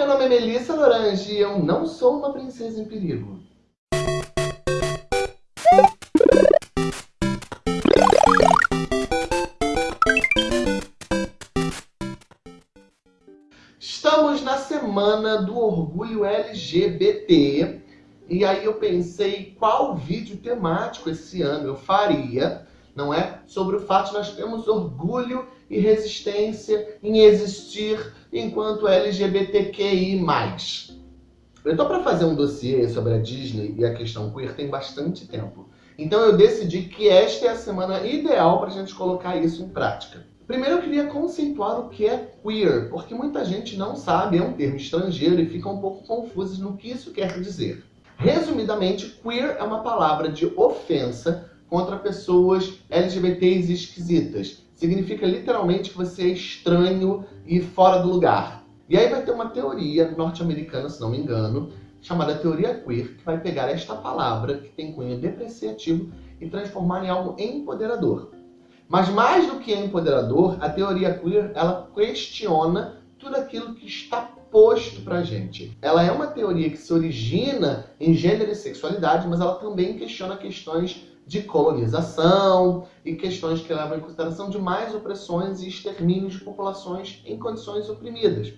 meu nome é Melissa Lorange e eu não sou uma princesa em perigo. Estamos na semana do orgulho LGBT e aí eu pensei qual vídeo temático esse ano eu faria, não é? Sobre o fato de nós termos orgulho e resistência em existir enquanto LGBTQI+. Eu tô para fazer um dossiê sobre a Disney e a questão queer tem bastante tempo. Então eu decidi que esta é a semana ideal para a gente colocar isso em prática. Primeiro eu queria conceituar o que é queer, porque muita gente não sabe, é um termo estrangeiro e fica um pouco confuso no que isso quer dizer. Resumidamente, queer é uma palavra de ofensa contra pessoas LGBTs esquisitas. Significa literalmente que você é estranho e fora do lugar. E aí vai ter uma teoria norte-americana, se não me engano, chamada teoria queer, que vai pegar esta palavra, que tem cunho depreciativo, e transformar em algo empoderador. Mas mais do que empoderador, a teoria queer, ela questiona tudo aquilo que está posto pra gente. Ela é uma teoria que se origina em gênero e sexualidade, mas ela também questiona questões de colonização e questões que levam em consideração de mais opressões e extermínios de populações em condições oprimidas.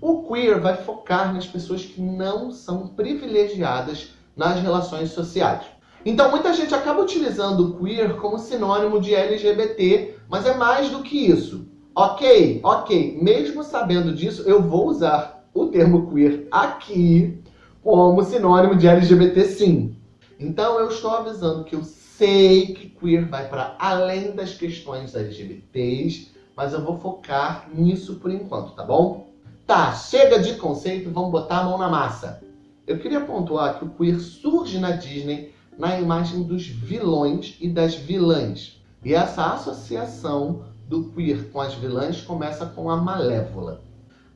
O queer vai focar nas pessoas que não são privilegiadas nas relações sociais. Então muita gente acaba utilizando o queer como sinônimo de LGBT, mas é mais do que isso. Ok, ok, mesmo sabendo disso, eu vou usar o termo queer aqui como sinônimo de LGBT sim. Então eu estou avisando que eu sei que queer vai para além das questões LGBTs, mas eu vou focar nisso por enquanto, tá bom? Tá, chega de conceito, vamos botar a mão na massa. Eu queria pontuar que o queer surge na Disney na imagem dos vilões e das vilãs. E essa associação do queer com as vilãs começa com a Malévola.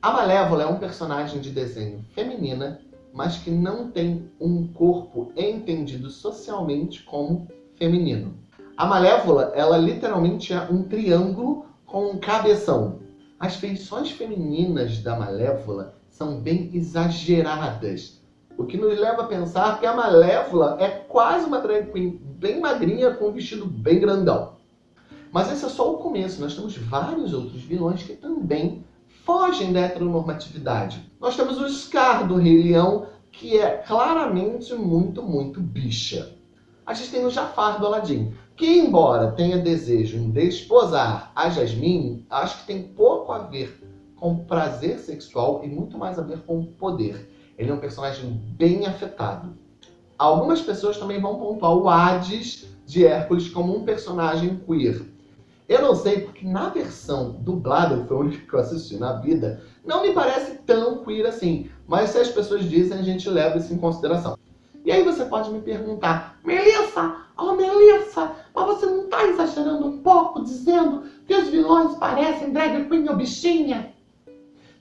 A Malévola é um personagem de desenho feminina, mas que não tem um corpo entendido socialmente como feminino. A Malévola, ela literalmente é um triângulo com um cabeção. As feições femininas da Malévola são bem exageradas, o que nos leva a pensar que a Malévola é quase uma drag queen bem magrinha com um vestido bem grandão. Mas esse é só o começo, nós temos vários outros vilões que também fogem da heteronormatividade. Nós temos o Scar do Rei Leão, que é claramente muito, muito bicha. A gente tem o Jafar do Aladdin, que embora tenha desejo em desposar a Jasmine, acho que tem pouco a ver com prazer sexual e muito mais a ver com poder. Ele é um personagem bem afetado. Algumas pessoas também vão pontuar o Hades de Hércules como um personagem queer. Eu não sei, porque na versão dublada, foi a única que eu assisti na vida, não me parece tão queer assim. Mas se as pessoas dizem, a gente leva isso em consideração. E aí você pode me perguntar, Melissa, oh Melissa, mas você não está exagerando um pouco dizendo que os vilões parecem drag queen ou bichinha?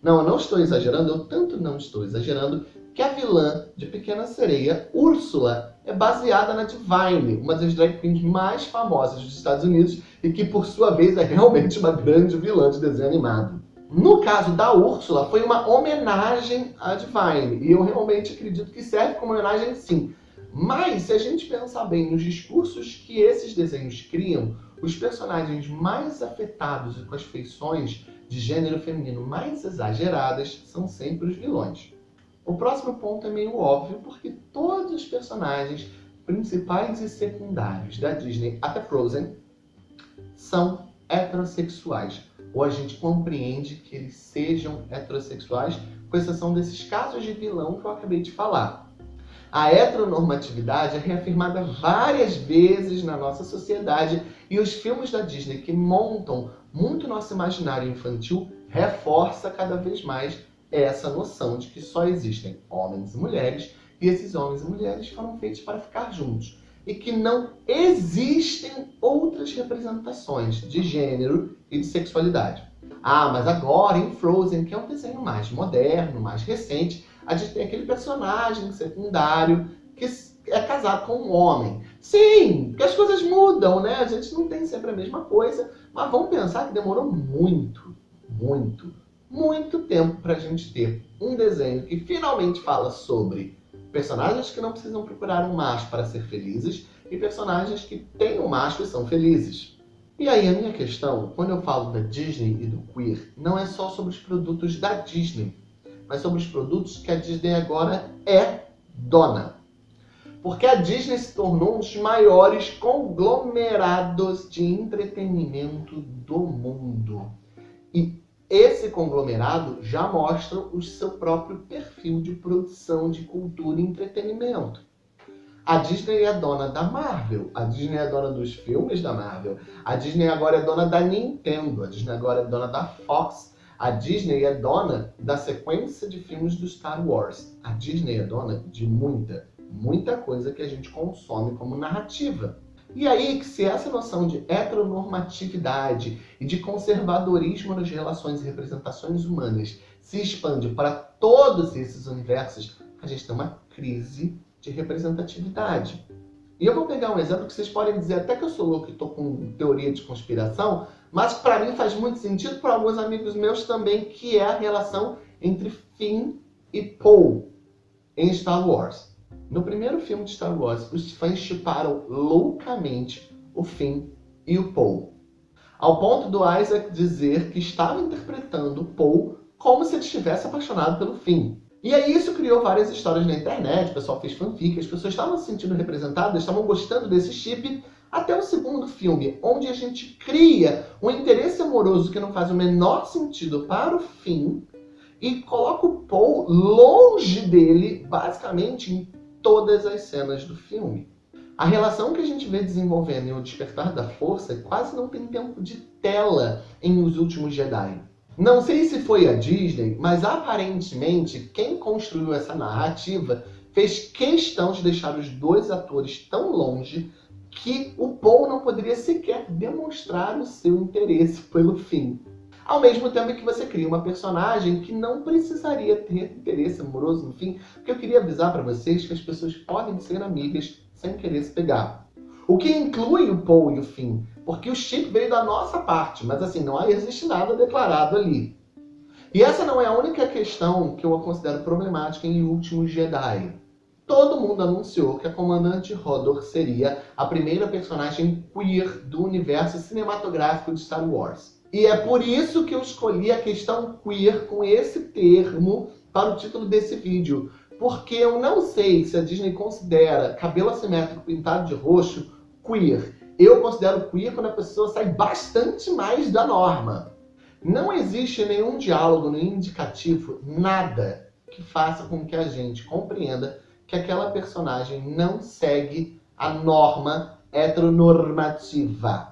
Não, eu não estou exagerando, eu tanto não estou exagerando que a vilã de Pequena Sereia, Úrsula, é baseada na Divine, uma das drag queens mais famosas dos Estados Unidos e que, por sua vez, é realmente uma grande vilã de desenho animado. No caso da Úrsula, foi uma homenagem à Divine, e eu realmente acredito que serve como homenagem sim. Mas, se a gente pensar bem nos discursos que esses desenhos criam, os personagens mais afetados e com as feições de gênero feminino mais exageradas são sempre os vilões. O próximo ponto é meio óbvio, porque todos os personagens principais e secundários da Disney, até Frozen, são heterossexuais. Ou a gente compreende que eles sejam heterossexuais, com exceção desses casos de vilão que eu acabei de falar. A heteronormatividade é reafirmada várias vezes na nossa sociedade e os filmes da Disney que montam muito nosso imaginário infantil reforça cada vez mais essa noção de que só existem homens e mulheres e esses homens e mulheres foram feitos para ficar juntos e que não existem outras representações de gênero e de sexualidade. Ah, mas agora em Frozen, que é um desenho mais moderno, mais recente, a gente tem aquele personagem secundário que é casado com um homem. Sim, porque as coisas mudam, né? A gente não tem sempre a mesma coisa, mas vamos pensar que demorou muito, muito, muito tempo para a gente ter um desenho que finalmente fala sobre personagens que não precisam procurar um macho para ser felizes e personagens que têm um macho e são felizes. E aí a minha questão, quando eu falo da Disney e do queer, não é só sobre os produtos da Disney, mas sobre os produtos que a Disney agora é dona. Porque a Disney se tornou um dos maiores conglomerados de entretenimento do mundo. E esse conglomerado já mostra o seu próprio perfil de produção de cultura e entretenimento. A Disney é dona da Marvel, a Disney é dona dos filmes da Marvel, a Disney agora é dona da Nintendo, a Disney agora é dona da Fox, a Disney é dona da sequência de filmes do Star Wars. A Disney é dona de muita, muita coisa que a gente consome como narrativa. E aí que se essa noção de heteronormatividade e de conservadorismo nas relações e representações humanas se expande para todos esses universos, a gente tem uma crise de representatividade. E eu vou pegar um exemplo que vocês podem dizer até que eu sou louco e estou com teoria de conspiração, mas para mim faz muito sentido para alguns amigos meus também, que é a relação entre Finn e Poe em Star Wars. No primeiro filme de Star Wars, os fãs chiparam loucamente o Finn e o Poe. Ao ponto do Isaac dizer que estava interpretando Poe como se ele estivesse apaixonado pelo Finn. E aí isso criou várias histórias na internet, o pessoal fez fanfic, as pessoas estavam se sentindo representadas, estavam gostando desse chip, até o segundo filme, onde a gente cria um interesse amoroso que não faz o menor sentido para o Finn, e coloca o Paul longe dele, basicamente, em todas as cenas do filme. A relação que a gente vê desenvolvendo em O Despertar da Força quase não tem tempo de tela em Os Últimos Jedi. Não sei se foi a Disney, mas aparentemente quem construiu essa narrativa fez questão de deixar os dois atores tão longe que o Paul não poderia sequer demonstrar o seu interesse pelo fim. Ao mesmo tempo que você cria uma personagem que não precisaria ter interesse amoroso no fim, porque eu queria avisar para vocês que as pessoas podem ser amigas sem querer se pegar. O que inclui o Paul e o Finn, porque o chip veio da nossa parte, mas assim, não existe nada declarado ali. E essa não é a única questão que eu considero problemática em Último Jedi. Todo mundo anunciou que a Comandante Hodor seria a primeira personagem queer do universo cinematográfico de Star Wars. E é por isso que eu escolhi a questão queer com esse termo para o título desse vídeo. Porque eu não sei se a Disney considera cabelo assimétrico pintado de roxo queer. Eu considero queer quando a pessoa sai bastante mais da norma. Não existe nenhum diálogo, nenhum indicativo, nada que faça com que a gente compreenda que aquela personagem não segue a norma heteronormativa.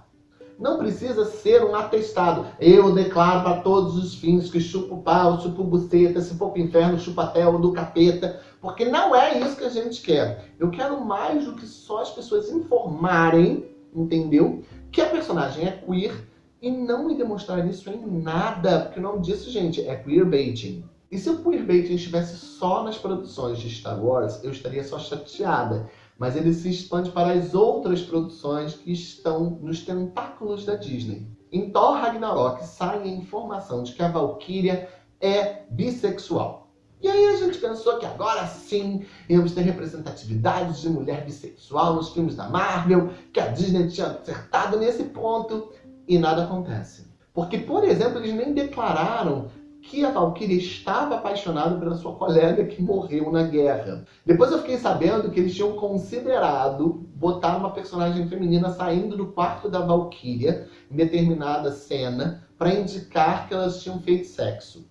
Não precisa ser um atestado. Eu declaro para todos os fins que chupo pau, chupo buceta, se for pro inferno, chupa até o do capeta. Porque não é isso que a gente quer. Eu quero mais do que só as pessoas informarem, entendeu? Que a personagem é queer e não me demonstrar isso em nada. Porque o nome disso, gente, é queerbaiting. E se o queerbaiting estivesse só nas produções de Star Wars, eu estaria só chateada mas ele se expande para as outras produções que estão nos tentáculos da Disney. Em Thor Ragnarok sai a informação de que a Valkyria é bissexual. E aí a gente pensou que agora sim íamos ter representatividade de mulher bissexual nos filmes da Marvel, que a Disney tinha acertado nesse ponto, e nada acontece. Porque, por exemplo, eles nem declararam que a Valkyrie estava apaixonada pela sua colega que morreu na guerra. Depois eu fiquei sabendo que eles tinham considerado botar uma personagem feminina saindo do quarto da Valkyria em determinada cena para indicar que elas tinham feito sexo.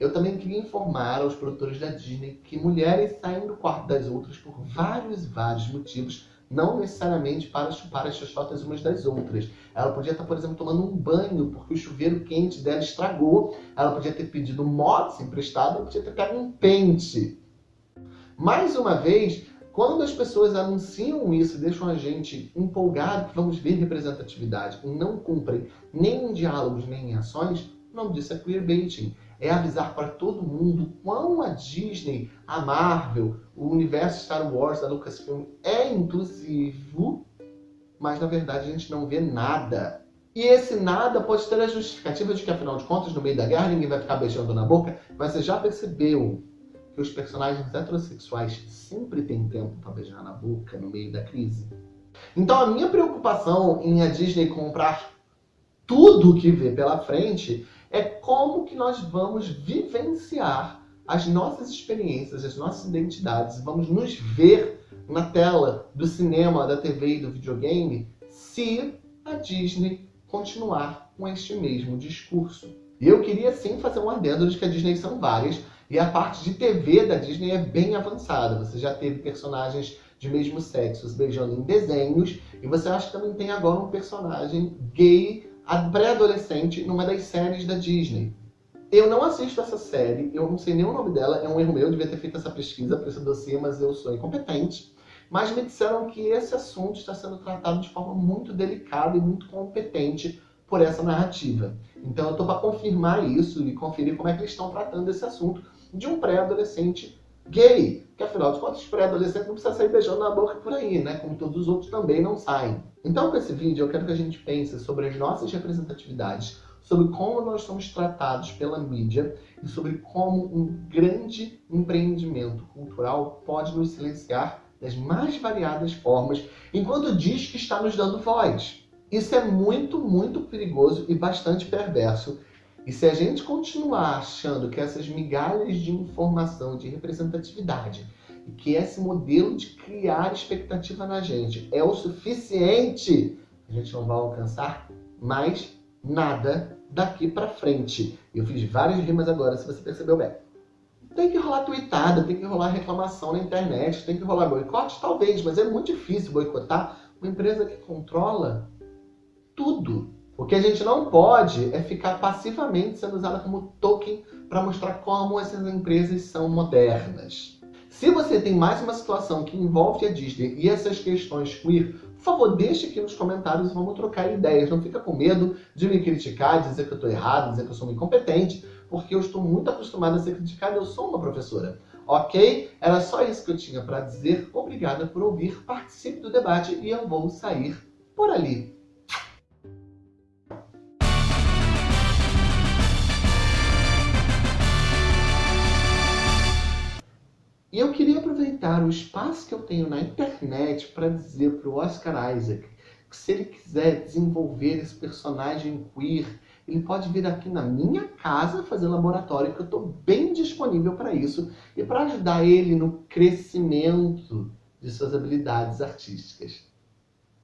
Eu também queria informar aos produtores da Disney que mulheres saem do quarto das outras por vários, vários motivos, não necessariamente para chupar as xoxotas umas das outras. Ela podia estar, por exemplo, tomando um banho porque o chuveiro quente dela estragou. Ela podia ter pedido um mods emprestado, ela podia ter pego um pente. Mais uma vez, quando as pessoas anunciam isso e deixam a gente empolgado que vamos ver representatividade e não cumprem nem em diálogos nem em ações, o nome disso é queerbaiting é avisar para todo mundo quão a Disney, a Marvel, o universo Star Wars da Lucasfilm é inclusivo, mas na verdade a gente não vê nada. E esse nada pode ter a justificativa de que, afinal de contas, no meio da guerra, ninguém vai ficar beijando na boca. Mas você já percebeu que os personagens heterossexuais sempre têm tempo para beijar na boca no meio da crise? Então a minha preocupação em a Disney comprar tudo que vê pela frente é como que nós vamos vivenciar as nossas experiências, as nossas identidades, vamos nos ver na tela do cinema, da TV e do videogame se a Disney continuar com este mesmo discurso. E eu queria sim fazer um adendo de que a Disney são várias, e a parte de TV da Disney é bem avançada. Você já teve personagens de mesmo sexo se beijando em desenhos, e você acha que também tem agora um personagem gay pré-adolescente numa das séries da Disney. Eu não assisto essa série, eu não sei nem o nome dela, é um erro meu, eu devia ter feito essa pesquisa para esse dossiê, mas eu sou incompetente. Mas me disseram que esse assunto está sendo tratado de forma muito delicada e muito competente por essa narrativa. Então eu estou para confirmar isso e conferir como é que eles estão tratando esse assunto de um pré-adolescente gay. Que afinal de contas, pré-adolescente não precisa sair beijando na boca por aí, né? Como todos os outros também não saem. Então com esse vídeo eu quero que a gente pense sobre as nossas representatividades, sobre como nós somos tratados pela mídia e sobre como um grande empreendimento cultural pode nos silenciar das mais variadas formas, enquanto diz que está nos dando voz. Isso é muito, muito perigoso e bastante perverso. E se a gente continuar achando que essas migalhas de informação, de representatividade, que esse modelo de criar expectativa na gente é o suficiente, a gente não vai alcançar mais nada daqui para frente. Eu fiz várias rimas agora, se você percebeu bem. Tem que rolar tweetada, tem que rolar reclamação na internet, tem que rolar boicote? Talvez, mas é muito difícil boicotar uma empresa que controla tudo. O que a gente não pode é ficar passivamente sendo usada como token para mostrar como essas empresas são modernas. Se você tem mais uma situação que envolve a Disney e essas questões queer, por favor, deixe aqui nos comentários e vamos trocar ideias. Não fica com medo de me criticar, dizer que eu estou errado, dizer que eu sou incompetente porque eu estou muito acostumada a ser criticada, eu sou uma professora. Ok? Era só isso que eu tinha para dizer. Obrigada por ouvir, participe do debate e eu vou sair por ali. Aproveitar o espaço que eu tenho na internet para dizer para o Oscar Isaac que se ele quiser desenvolver esse personagem queer ele pode vir aqui na minha casa fazer laboratório, que eu estou bem disponível para isso e para ajudar ele no crescimento de suas habilidades artísticas.